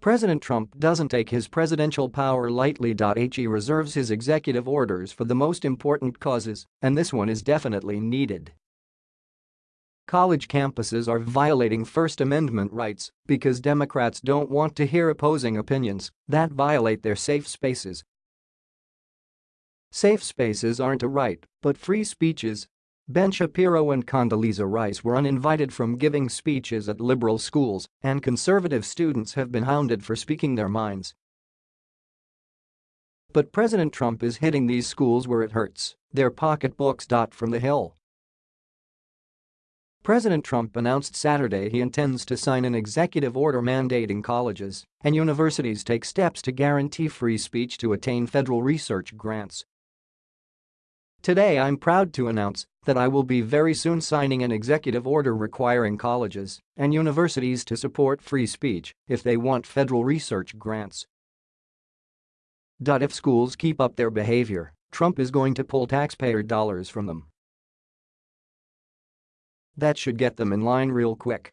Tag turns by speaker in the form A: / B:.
A: President Trump doesn't take his presidential power lightly. He reserves his executive orders for the most important causes, and this one is definitely needed. College campuses are violating First Amendment rights because Democrats don't want to hear opposing opinions that violate their safe spaces. Safe spaces aren't a right, but free speeches. Ben Shapiro and Condoleezza Rice were uninvited from giving speeches at liberal schools, and conservative students have been hounded for speaking their minds. But President Trump is hitting these schools where it hurts, their pocketbooks. From the Hill President Trump announced Saturday he intends to sign an executive order mandating colleges and universities take steps to guarantee free speech to attain federal research grants. Today I'm proud to announce that I will be very soon signing an executive order requiring colleges and universities to support free speech if they want federal research grants. If schools keep up their behavior, Trump is going to pull taxpayer dollars from them. That should get them in line real quick.